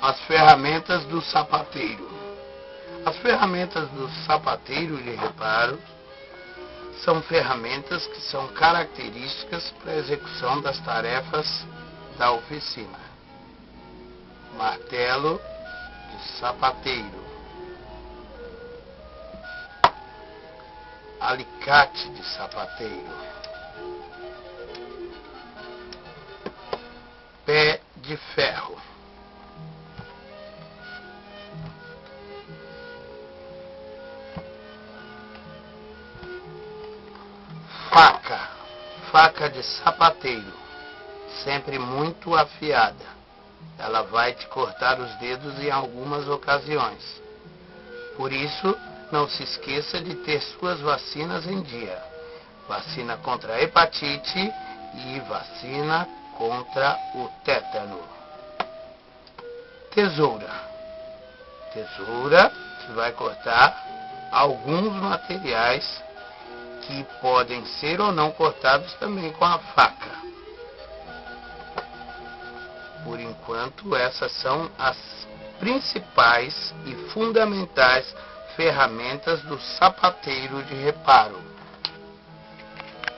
As ferramentas do sapateiro. As ferramentas do sapateiro de reparo são ferramentas que são características para a execução das tarefas da oficina. Martelo de sapateiro. Alicate de sapateiro. Pé de ferro. Faca, faca de sapateiro, sempre muito afiada. Ela vai te cortar os dedos em algumas ocasiões. Por isso, não se esqueça de ter suas vacinas em dia. Vacina contra a hepatite e vacina contra o tétano. Tesoura. Tesoura que vai cortar alguns materiais que podem ser ou não cortados também com a faca. Por enquanto, essas são as principais e fundamentais ferramentas do sapateiro de reparo.